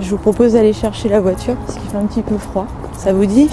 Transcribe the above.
Je vous propose d'aller chercher la voiture parce qu'il fait un petit peu froid. Ça vous dit?